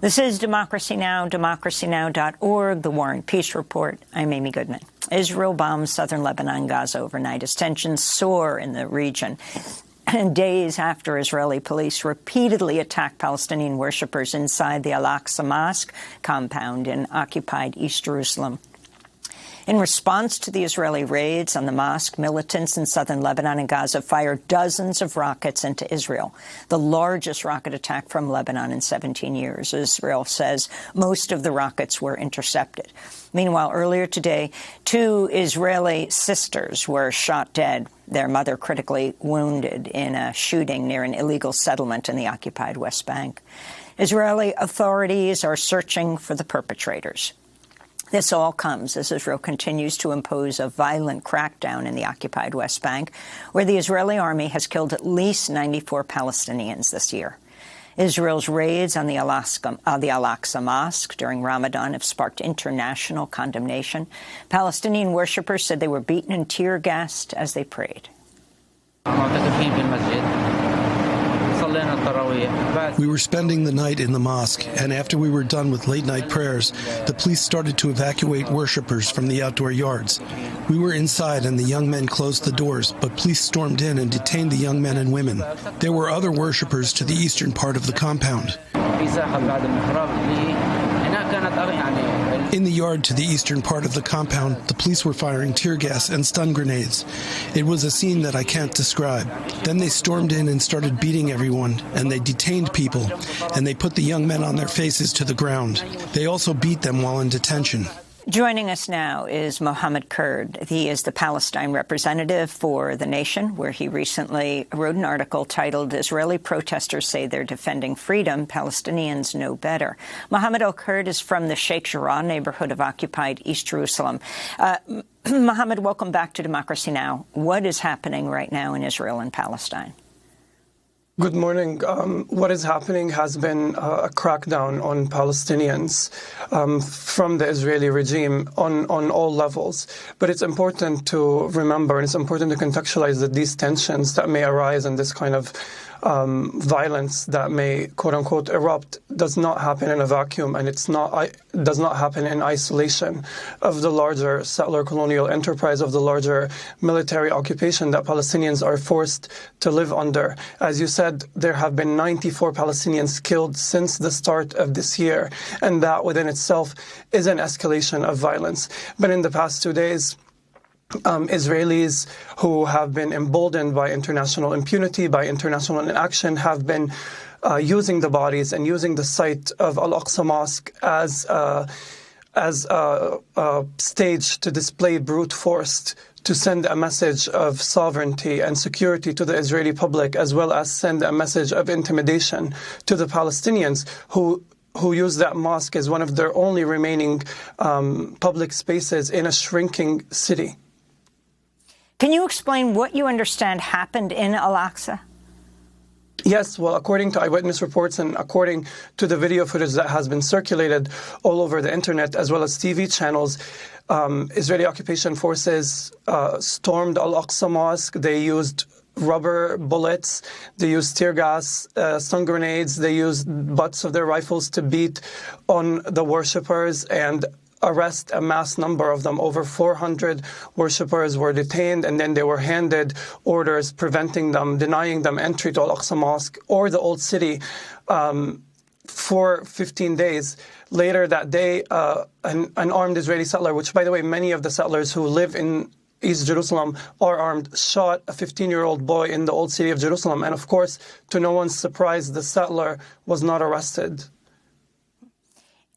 This is Democracy Now!, democracynow.org, The War and Peace Report. I'm Amy Goodman. Israel bombs southern Lebanon, Gaza overnight as tensions soar in the region. And days after Israeli police repeatedly attacked Palestinian worshippers inside the Al-Aqsa Mosque compound in occupied East Jerusalem. In response to the Israeli raids on the mosque, militants in southern Lebanon and Gaza fired dozens of rockets into Israel, the largest rocket attack from Lebanon in 17 years. Israel says most of the rockets were intercepted. Meanwhile, earlier today, two Israeli sisters were shot dead, their mother critically wounded in a shooting near an illegal settlement in the occupied West Bank. Israeli authorities are searching for the perpetrators. This all comes as Israel continues to impose a violent crackdown in the occupied West Bank, where the Israeli army has killed at least 94 Palestinians this year. Israel's raids on the Al-Aqsa uh, Mosque during Ramadan have sparked international condemnation. Palestinian worshippers said they were beaten and tear gassed as they prayed. We were spending the night in the mosque, and after we were done with late night prayers, the police started to evacuate worshippers from the outdoor yards. We were inside, and the young men closed the doors, but police stormed in and detained the young men and women. There were other worshippers to the eastern part of the compound. In the yard to the eastern part of the compound, the police were firing tear gas and stun grenades. It was a scene that I can't describe. Then they stormed in and started beating everyone, and they detained people, and they put the young men on their faces to the ground. They also beat them while in detention. Joining us now is Mohammed Kurd. He is the Palestine representative for The Nation, where he recently wrote an article titled, Israeli Protesters Say They're Defending Freedom, Palestinians Know Better. Mohammed al-Kurd is from the Sheikh Jarrah neighborhood of occupied East Jerusalem. Uh, Mohammed, welcome back to Democracy Now! What is happening right now in Israel and Palestine? Good morning. Um, what is happening has been uh, a crackdown on Palestinians um, from the Israeli regime on, on all levels. But it's important to remember and it's important to contextualize that these tensions that may arise in this kind of um, violence that may quote unquote erupt does not happen in a vacuum and it's not does not happen in isolation of the larger settler colonial enterprise of the larger military occupation that Palestinians are forced to live under. As you said, there have been 94 Palestinians killed since the start of this year, and that within itself is an escalation of violence. But in the past two days, um, Israelis who have been emboldened by international impunity, by international inaction, have been uh, using the bodies and using the site of Al-Aqsa Mosque as uh, as a, a, stage to display brute force to send a message of sovereignty and security to the Israeli public, as well as send a message of intimidation to the Palestinians who who use that mosque as one of their only remaining um, public spaces in a shrinking city. Can you explain what you understand happened in Al-Aqsa? Yes, well, according to eyewitness reports and according to the video footage that has been circulated all over the internet, as well as TV channels, um, Israeli occupation forces uh, stormed Al-Aqsa Mosque. They used rubber bullets, they used tear gas, uh, stun grenades, they used butts of their rifles to beat on the worshippers and arrest a mass number of them. Over 400 worshippers were detained, and then they were handed orders preventing them, denying them entry to Al-Aqsa Mosque or the Old City um, for 15 days. Later that day, uh, an, an armed Israeli settler, which, by the way, many of the settlers who live in East Jerusalem are armed, shot a 15-year-old boy in the old city of Jerusalem. And of course, to no one's surprise, the settler was not arrested.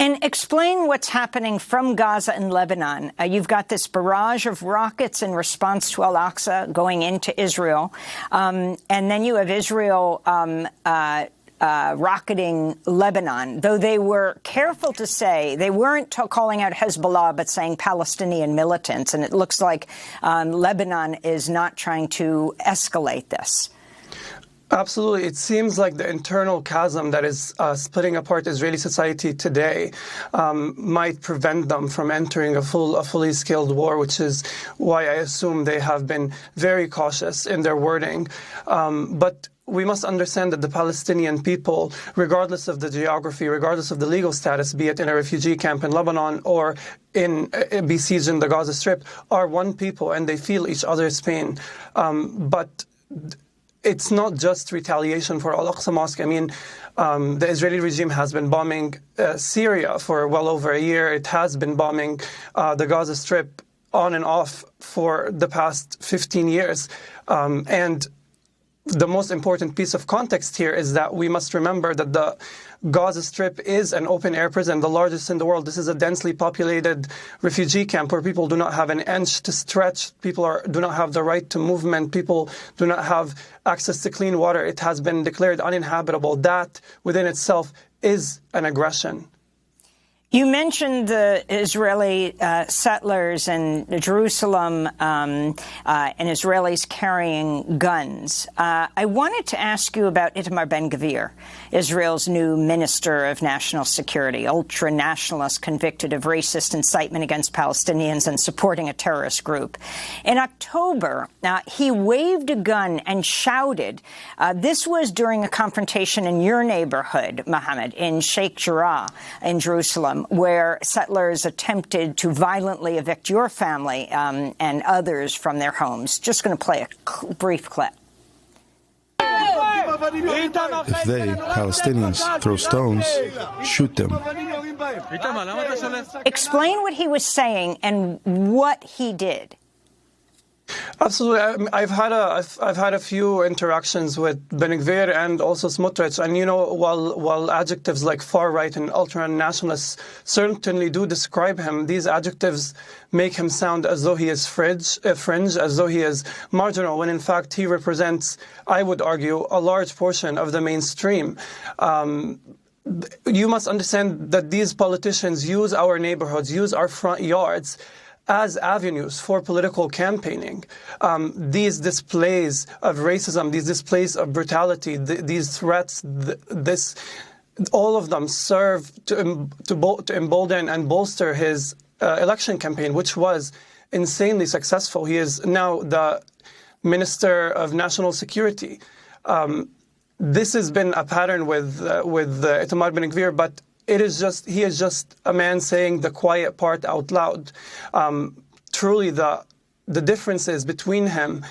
And explain what's happening from Gaza and Lebanon. Uh, you've got this barrage of rockets in response to Al-Aqsa going into Israel. Um, and then you have Israel um, uh, uh, rocketing Lebanon, though they were careful to say they weren't calling out Hezbollah, but saying Palestinian militants. And it looks like um, Lebanon is not trying to escalate this. Absolutely. It seems like the internal chasm that is uh, splitting apart Israeli society today um, might prevent them from entering a full, a fully scaled war, which is why I assume they have been very cautious in their wording. Um, but we must understand that the Palestinian people, regardless of the geography, regardless of the legal status, be it in a refugee camp in Lebanon or in uh, besieged in the Gaza Strip, are one people and they feel each other's pain. Um, but it's not just retaliation for Al-Aqsa Mosque. I mean, um, the Israeli regime has been bombing uh, Syria for well over a year. It has been bombing uh, the Gaza Strip on and off for the past 15 years. Um, and the most important piece of context here is that we must remember that the Gaza Strip is an open air prison, the largest in the world. This is a densely populated refugee camp where people do not have an inch to stretch. People are, do not have the right to movement. People do not have access to clean water. It has been declared uninhabitable. That within itself is an aggression. You mentioned the Israeli uh, settlers in Jerusalem um, uh, and Israelis carrying guns. Uh, I wanted to ask you about Itamar Ben-Gvir, Israel's new Minister of National Security, ultra-nationalist convicted of racist incitement against Palestinians and supporting a terrorist group. In October, uh, he waved a gun and shouted. Uh, this was during a confrontation in your neighborhood, Mohammed, in Sheikh Jarrah in Jerusalem um, where settlers attempted to violently evict your family um, and others from their homes. Just going to play a brief clip. If they, Palestinians, throw stones, shoot them. Explain what he was saying and what he did. Absolutely, I've had a I've, I've had a few interactions with Ben-Gvir and also Smotrich, and you know, while while adjectives like far right and ultra nationalists certainly do describe him, these adjectives make him sound as though he is fringe, uh, fringe, as though he is marginal, when in fact he represents, I would argue, a large portion of the mainstream. Um, you must understand that these politicians use our neighborhoods, use our front yards as avenues for political campaigning. Um, these displays of racism, these displays of brutality, th these threats, th this, all of them serve to, to, to embolden and bolster his uh, election campaign, which was insanely successful. He is now the Minister of National Security. Um, this has been a pattern with uh, with uh, Itamar Ben-Gvir, but it is just he is just a man saying the quiet part out loud. Um, truly, the the differences between him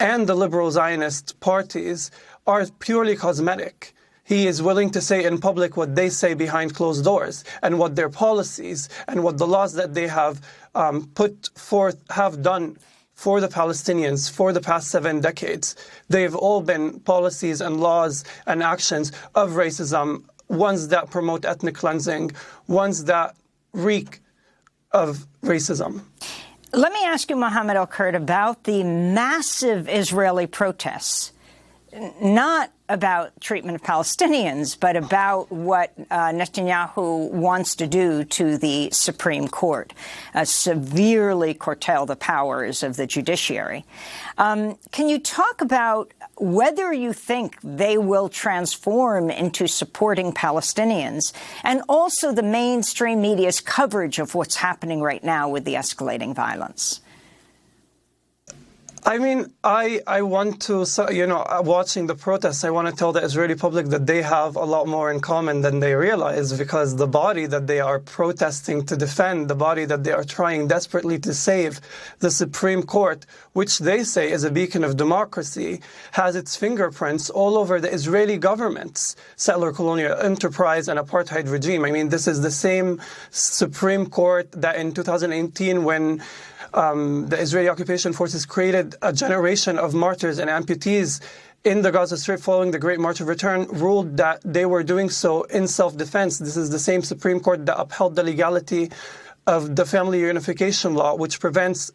and the liberal Zionist parties are purely cosmetic. He is willing to say in public what they say behind closed doors and what their policies and what the laws that they have um, put forth have done for the Palestinians for the past seven decades. They've all been policies and laws and actions of racism, ones that promote ethnic cleansing, ones that reek of racism. Let me ask you, Mohammed Al Kurd, about the massive Israeli protests, not about treatment of Palestinians, but about what uh, Netanyahu wants to do to the Supreme Court, uh, severely curtail the powers of the judiciary. Um, can you talk about whether you think they will transform into supporting Palestinians, and also the mainstream media's coverage of what's happening right now with the escalating violence? I mean, I I want to, you know, uh, watching the protests, I want to tell the Israeli public that they have a lot more in common than they realize because the body that they are protesting to defend, the body that they are trying desperately to save, the Supreme Court, which they say is a beacon of democracy, has its fingerprints all over the Israeli government's settler colonial enterprise and apartheid regime. I mean, this is the same Supreme Court that in 2018 when um, the Israeli occupation forces created a generation of martyrs and amputees in the Gaza Strip following the Great March of Return ruled that they were doing so in self-defense. This is the same Supreme Court that upheld the legality of the family reunification law, which prevents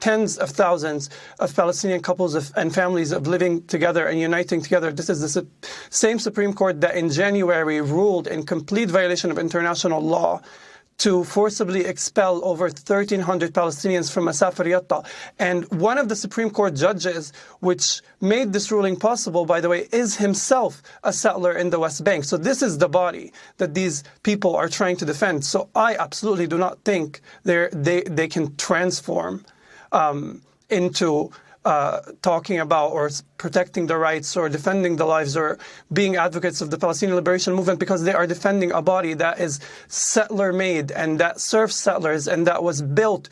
tens of thousands of Palestinian couples of, and families of living together and uniting together. This is the su same Supreme Court that in January ruled in complete violation of international law to forcibly expel over 1,300 Palestinians from Masafer Yatta. And one of the Supreme Court judges, which made this ruling possible, by the way, is himself a settler in the West Bank. So this is the body that these people are trying to defend. So I absolutely do not think they they can transform um, into uh, talking about or protecting the rights or defending the lives or being advocates of the Palestinian liberation movement because they are defending a body that is settler made and that serves settlers and that was built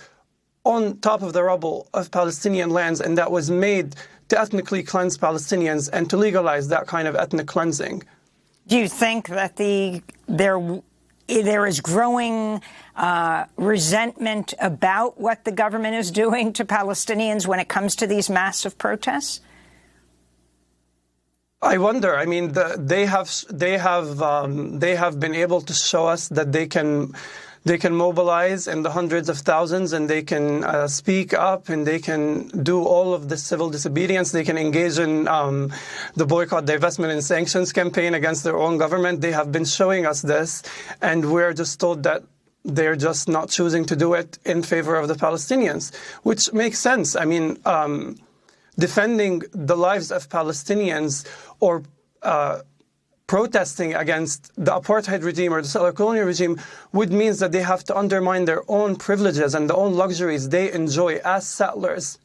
on top of the rubble of Palestinian lands and that was made to ethnically cleanse Palestinians and to legalize that kind of ethnic cleansing. Do you think that the there there is growing uh, resentment about what the government is doing to Palestinians when it comes to these massive protests? I wonder. I mean, the, they have they have um, they have been able to show us that they can they can mobilize in the hundreds of thousands and they can uh, speak up and they can do all of the civil disobedience. They can engage in um, the boycott, divestment, and sanctions campaign against their own government. They have been showing us this, and we're just told that they're just not choosing to do it in favor of the Palestinians, which makes sense. I mean, um, defending the lives of Palestinians or uh, protesting against the apartheid regime or the settler colonial regime would mean that they have to undermine their own privileges and the own luxuries they enjoy as settlers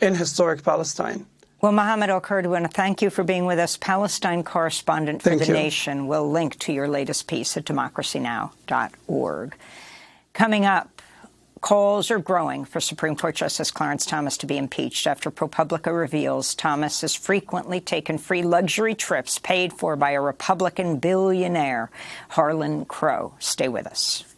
in historic Palestine. Well, Mohammed want to thank you for being with us, Palestine correspondent for thank The you. Nation. We'll link to your latest piece at democracynow.org. Coming up, Calls are growing for Supreme Court Justice Clarence Thomas to be impeached after ProPublica reveals Thomas has frequently taken free luxury trips paid for by a Republican billionaire, Harlan Crow. Stay with us.